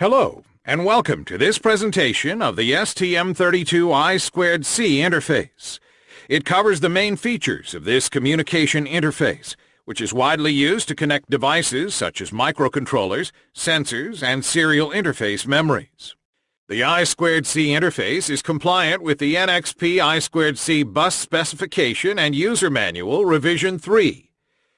Hello, and welcome to this presentation of the STM32I2C interface. It covers the main features of this communication interface, which is widely used to connect devices such as microcontrollers, sensors, and serial interface memories. The I2C interface is compliant with the NXP I2C bus specification and user manual revision 3.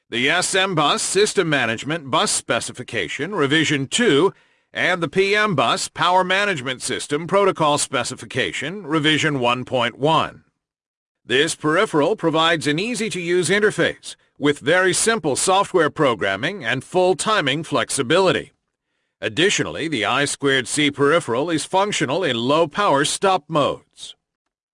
The SM bus system management bus specification revision 2 and the PM Bus Power Management System Protocol Specification, Revision 1.1. This peripheral provides an easy-to-use interface with very simple software programming and full timing flexibility. Additionally, the I2C peripheral is functional in low-power stop modes.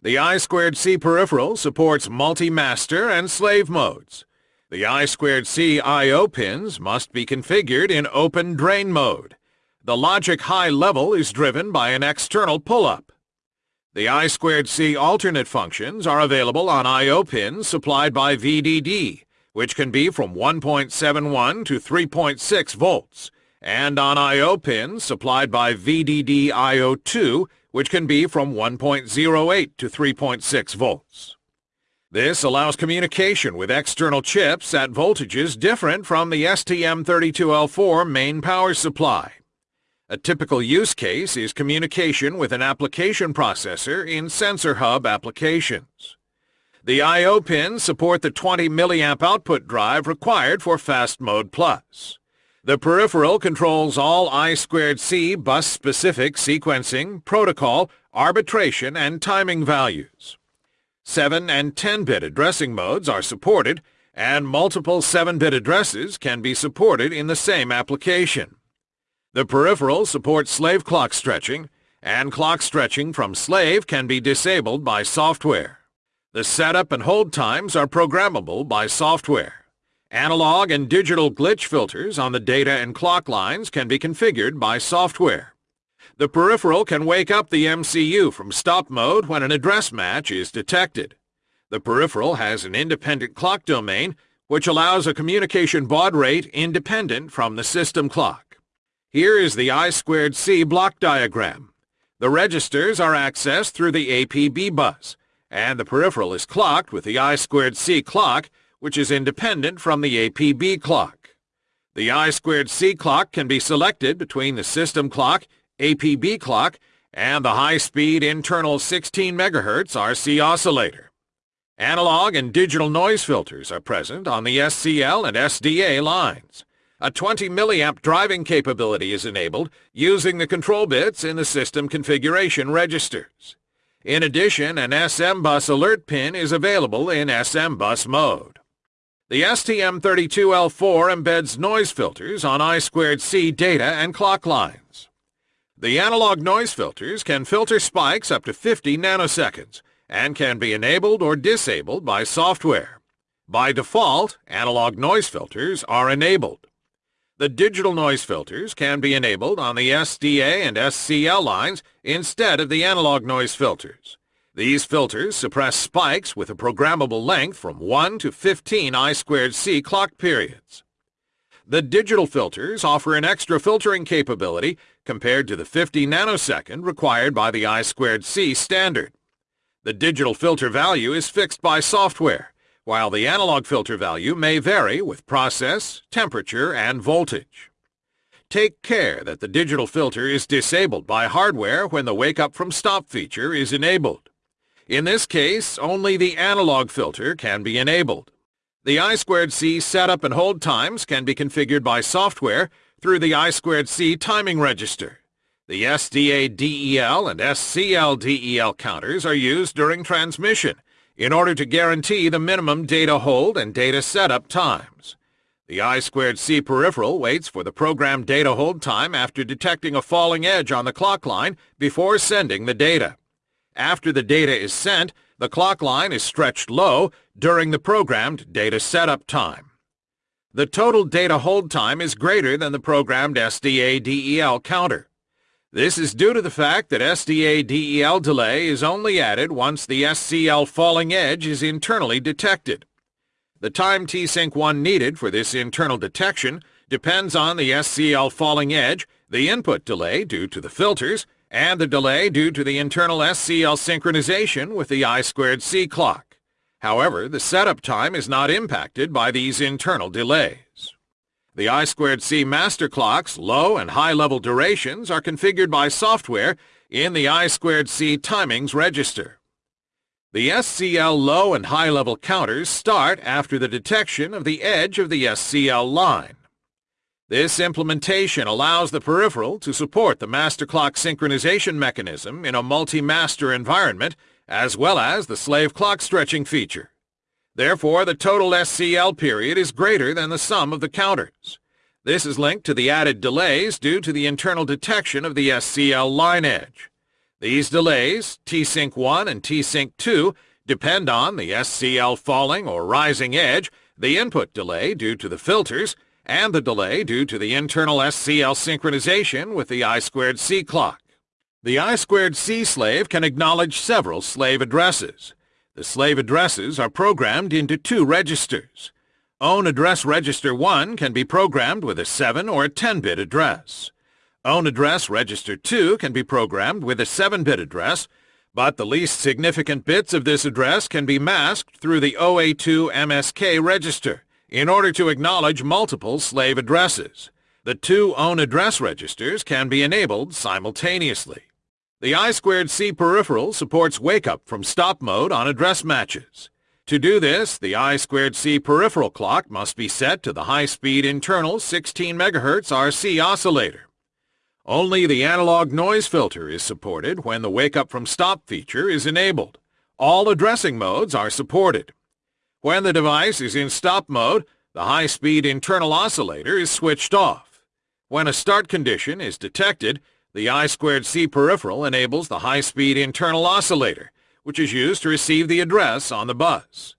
The I2C peripheral supports multi-master and slave modes. The I2C I.O. pins must be configured in open drain mode the logic high level is driven by an external pull-up. The I2C alternate functions are available on I.O. pins supplied by VDD, which can be from 1.71 to 3.6 volts, and on I.O. pins supplied by VDD IO2, which can be from 1.08 to 3.6 volts. This allows communication with external chips at voltages different from the STM32L4 main power supply. A typical use case is communication with an application processor in sensor hub applications. The I.O. pins support the 20 milliamp output drive required for Fast Mode Plus. The peripheral controls all I2C bus-specific sequencing, protocol, arbitration, and timing values. 7 and 10-bit addressing modes are supported, and multiple 7-bit addresses can be supported in the same application. The peripheral supports slave clock stretching, and clock stretching from slave can be disabled by software. The setup and hold times are programmable by software. Analog and digital glitch filters on the data and clock lines can be configured by software. The peripheral can wake up the MCU from stop mode when an address match is detected. The peripheral has an independent clock domain, which allows a communication baud rate independent from the system clock. Here is the I2C block diagram. The registers are accessed through the APB bus, and the peripheral is clocked with the I2C clock, which is independent from the APB clock. The I2C clock can be selected between the system clock, APB clock, and the high-speed internal 16 MHz RC oscillator. Analog and digital noise filters are present on the SCL and SDA lines. A 20 milliamp driving capability is enabled using the control bits in the system configuration registers. In addition, an SM bus alert pin is available in SM bus mode. The STM32L4 embeds noise filters on I2C data and clock lines. The analog noise filters can filter spikes up to 50 nanoseconds and can be enabled or disabled by software. By default, analog noise filters are enabled. The digital noise filters can be enabled on the SDA and SCL lines instead of the analog noise filters. These filters suppress spikes with a programmable length from 1 to 15 I2C clock periods. The digital filters offer an extra filtering capability compared to the 50 nanosecond required by the I2C standard. The digital filter value is fixed by software, while the analog filter value may vary with process, temperature, and voltage. Take care that the digital filter is disabled by hardware when the wake up from stop feature is enabled. In this case, only the analog filter can be enabled. The I2C setup and hold times can be configured by software through the I2C timing register. The SDA DEL and SCL DEL counters are used during transmission in order to guarantee the minimum data hold and data setup times. The I2C peripheral waits for the program data hold time after detecting a falling edge on the clock line before sending the data. After the data is sent, the clock line is stretched low during the programmed data setup time. The total data hold time is greater than the programmed SDA-DEL counter. This is due to the fact that SDA-DEL delay is only added once the SCL falling edge is internally detected. The time T-Sync 1 needed for this internal detection depends on the SCL falling edge the input delay due to the filters, and the delay due to the internal SCL synchronization with the I2C clock. However, the setup time is not impacted by these internal delays. The I2C master clock's low and high-level durations are configured by software in the I2C timings register. The SCL low and high-level counters start after the detection of the edge of the SCL line. This implementation allows the peripheral to support the master clock synchronization mechanism in a multi-master environment as well as the slave clock stretching feature. Therefore, the total SCL period is greater than the sum of the counters. This is linked to the added delays due to the internal detection of the SCL line edge. These delays, T-Sync 1 and T-Sync 2, depend on the SCL falling or rising edge, the input delay due to the filters, and the delay due to the internal SCL synchronization with the I2C clock. The I2C slave can acknowledge several slave addresses. The slave addresses are programmed into two registers. Own Address Register 1 can be programmed with a 7 or a 10-bit address. Own address register 2 can be programmed with a 7-bit address, but the least significant bits of this address can be masked through the OA2 MSK register in order to acknowledge multiple slave addresses. The two own address registers can be enabled simultaneously. The I2C peripheral supports wake-up from stop mode on address matches. To do this, the I2C peripheral clock must be set to the high-speed internal 16 MHz RC oscillator. Only the analog noise filter is supported when the wake up from stop feature is enabled. All addressing modes are supported. When the device is in stop mode, the high-speed internal oscillator is switched off. When a start condition is detected, the I2C peripheral enables the high-speed internal oscillator, which is used to receive the address on the bus.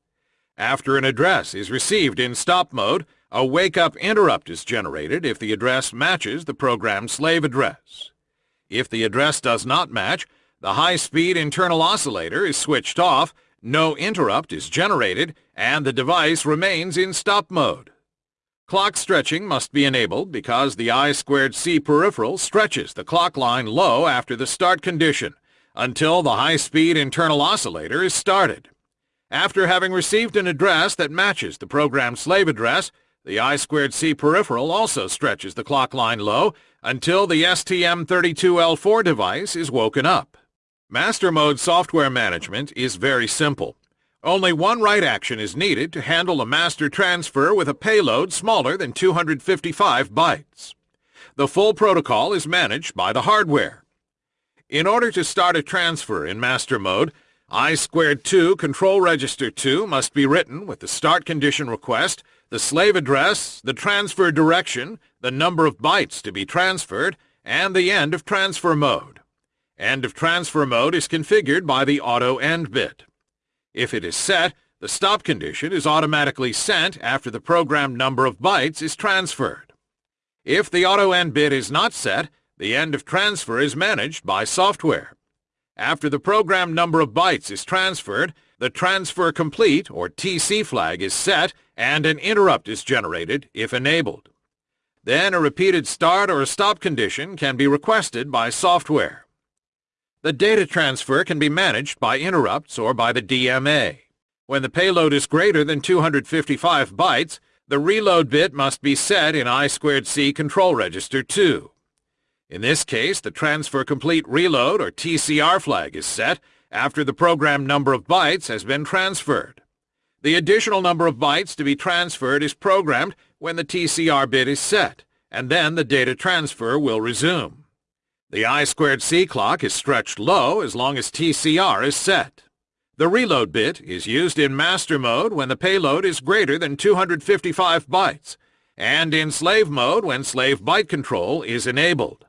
After an address is received in stop mode, a wake-up interrupt is generated if the address matches the programmed slave address. If the address does not match, the high-speed internal oscillator is switched off, no interrupt is generated, and the device remains in stop mode. Clock stretching must be enabled because the I2C peripheral stretches the clock line low after the start condition until the high-speed internal oscillator is started. After having received an address that matches the programmed slave address, the I2C peripheral also stretches the clock line low until the STM32L4 device is woken up. Master Mode software management is very simple. Only one write action is needed to handle a master transfer with a payload smaller than 255 bytes. The full protocol is managed by the hardware. In order to start a transfer in master mode, I squared 2 control register 2 must be written with the start condition request the slave address, the transfer direction, the number of bytes to be transferred, and the end of transfer mode. End of transfer mode is configured by the auto end bit. If it is set, the stop condition is automatically sent after the programmed number of bytes is transferred. If the auto end bit is not set, the end of transfer is managed by software. After the programmed number of bytes is transferred, the transfer complete or TC flag is set and an interrupt is generated if enabled. Then a repeated start or stop condition can be requested by software. The data transfer can be managed by interrupts or by the DMA. When the payload is greater than 255 bytes, the reload bit must be set in I2C control register 2. In this case, the transfer complete reload or TCR flag is set after the programmed number of bytes has been transferred. The additional number of bytes to be transferred is programmed when the TCR bit is set, and then the data transfer will resume. The I2C clock is stretched low as long as TCR is set. The reload bit is used in master mode when the payload is greater than 255 bytes, and in slave mode when slave byte control is enabled.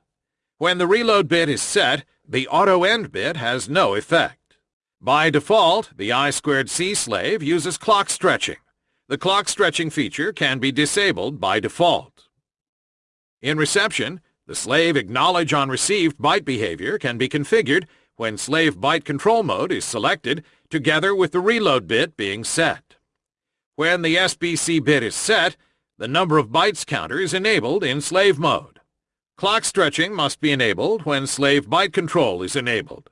When the reload bit is set, the auto end bit has no effect. By default, the I2C slave uses clock stretching. The clock stretching feature can be disabled by default. In reception, the slave acknowledge on received byte behavior can be configured when slave byte control mode is selected together with the reload bit being set. When the SBC bit is set, the number of bytes counter is enabled in slave mode. Clock stretching must be enabled when slave byte control is enabled.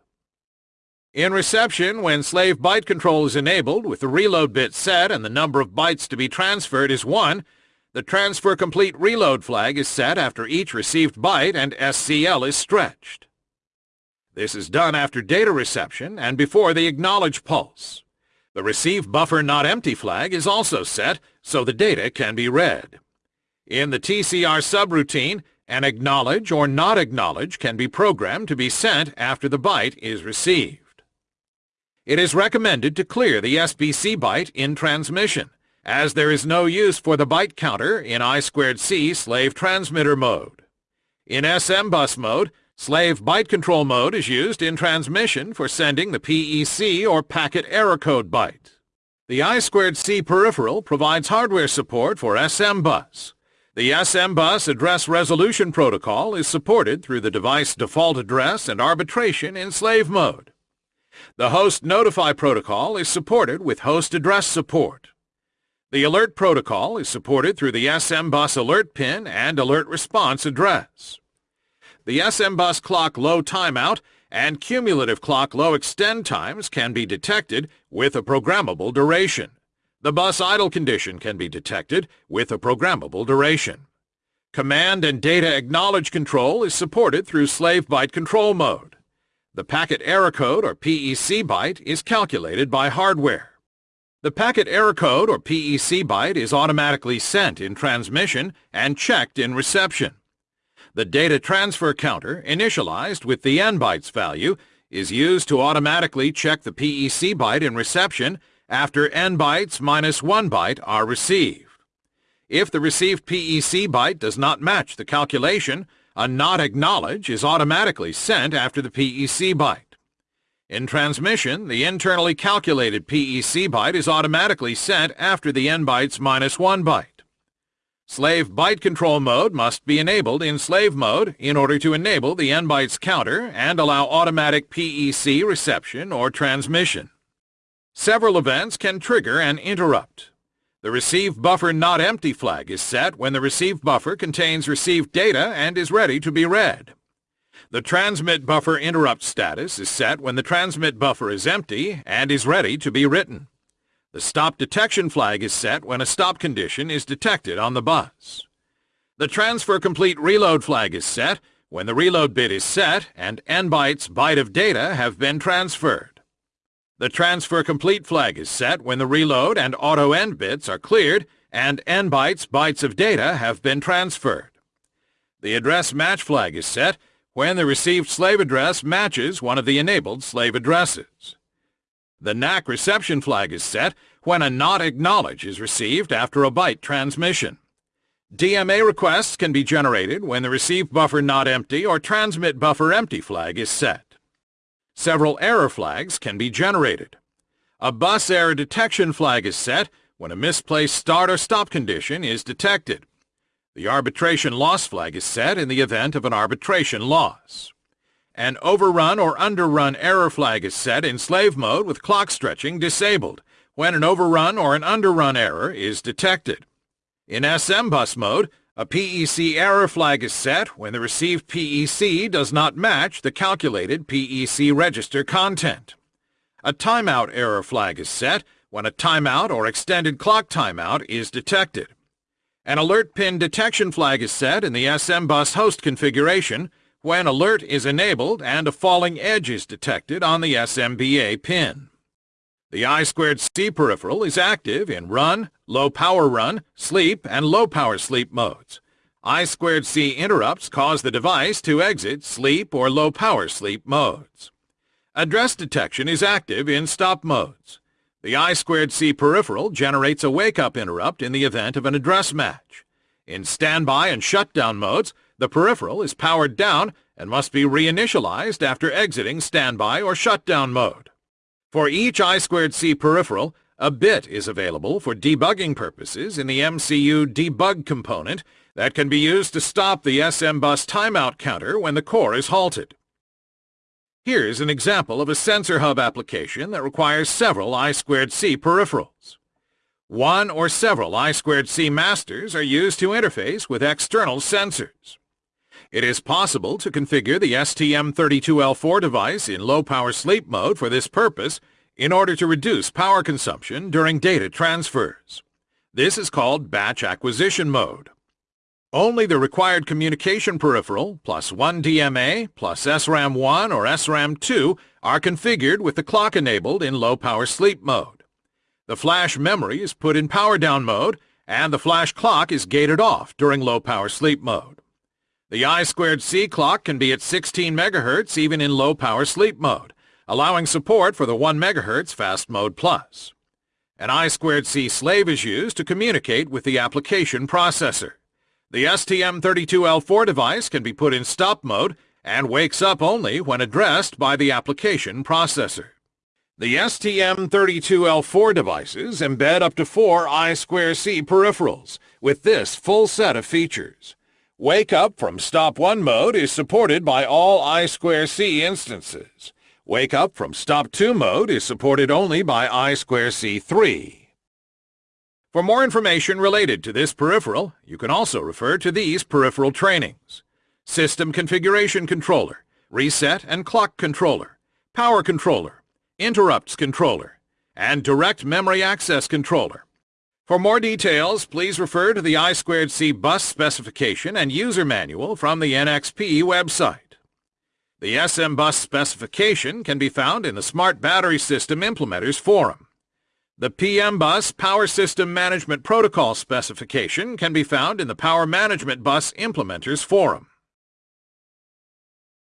In reception, when slave byte control is enabled with the reload bit set and the number of bytes to be transferred is 1, the transfer complete reload flag is set after each received byte and SCL is stretched. This is done after data reception and before the acknowledge pulse. The receive buffer not empty flag is also set so the data can be read. In the TCR subroutine, an acknowledge or not acknowledge can be programmed to be sent after the byte is received. It is recommended to clear the SBC byte in transmission, as there is no use for the byte counter in I2C slave transmitter mode. In SM bus mode, slave byte control mode is used in transmission for sending the PEC or packet error code byte. The I2C peripheral provides hardware support for SM bus. The SM bus address resolution protocol is supported through the device default address and arbitration in slave mode. The host notify protocol is supported with host address support. The alert protocol is supported through the SM bus alert pin and alert response address. The SM bus clock low timeout and cumulative clock low extend times can be detected with a programmable duration. The bus idle condition can be detected with a programmable duration. Command and data acknowledge control is supported through slave byte control mode. The packet error code, or PEC byte, is calculated by hardware. The packet error code, or PEC byte, is automatically sent in transmission and checked in reception. The data transfer counter, initialized with the N bytes value, is used to automatically check the PEC byte in reception after N bytes minus 1 byte are received. If the received PEC byte does not match the calculation, a not acknowledge is automatically sent after the PEC byte. In transmission, the internally calculated PEC byte is automatically sent after the N bytes minus 1 byte. Slave byte control mode must be enabled in slave mode in order to enable the N bytes counter and allow automatic PEC reception or transmission. Several events can trigger an interrupt. The receive buffer not empty flag is set when the receive buffer contains received data and is ready to be read. The transmit buffer interrupt status is set when the transmit buffer is empty and is ready to be written. The stop detection flag is set when a stop condition is detected on the bus. The transfer complete reload flag is set when the reload bit is set and n bytes byte of data have been transferred. The transfer complete flag is set when the reload and auto end bits are cleared and n bytes bytes of data have been transferred. The address match flag is set when the received slave address matches one of the enabled slave addresses. The NACK reception flag is set when a not acknowledge is received after a byte transmission. DMA requests can be generated when the receive buffer not empty or transmit buffer empty flag is set. Several error flags can be generated. A bus error detection flag is set when a misplaced start or stop condition is detected. The arbitration loss flag is set in the event of an arbitration loss. An overrun or underrun error flag is set in slave mode with clock stretching disabled when an overrun or an underrun error is detected. In SM bus mode, a PEC error flag is set when the received PEC does not match the calculated PEC register content. A timeout error flag is set when a timeout or extended clock timeout is detected. An alert pin detection flag is set in the SM bus host configuration when alert is enabled and a falling edge is detected on the SMBA pin. The I2C peripheral is active in run, low power run, sleep, and low power sleep modes. I2C interrupts cause the device to exit sleep or low power sleep modes. Address detection is active in stop modes. The I2C peripheral generates a wake-up interrupt in the event of an address match. In standby and shutdown modes, the peripheral is powered down and must be reinitialized after exiting standby or shutdown mode. For each I2C peripheral, a bit is available for debugging purposes in the MCU debug component that can be used to stop the SM bus timeout counter when the core is halted. Here's an example of a sensor hub application that requires several I2C peripherals. One or several I2C masters are used to interface with external sensors. It is possible to configure the STM32L4 device in low-power sleep mode for this purpose in order to reduce power consumption during data transfers. This is called batch acquisition mode. Only the required communication peripheral plus one DMA plus SRAM1 or SRAM2 are configured with the clock enabled in low-power sleep mode. The flash memory is put in power down mode and the flash clock is gated off during low-power sleep mode. The I2C clock can be at 16 MHz even in low-power sleep mode, allowing support for the 1 MHz fast mode plus. An I2C slave is used to communicate with the application processor. The STM32L4 device can be put in stop mode and wakes up only when addressed by the application processor. The STM32L4 devices embed up to four I2C peripherals with this full set of features. Wake up from stop 1 mode is supported by all I2C instances. Wake up from stop 2 mode is supported only by I2C3. For more information related to this peripheral, you can also refer to these peripheral trainings. System Configuration Controller, Reset and Clock Controller, Power Controller, Interrupts Controller, and Direct Memory Access Controller. For more details, please refer to the I2C bus specification and user manual from the NXP website. The SM bus specification can be found in the Smart Battery System Implementers Forum. The PM-Bus Power System Management Protocol specification can be found in the Power Management Bus Implementers Forum.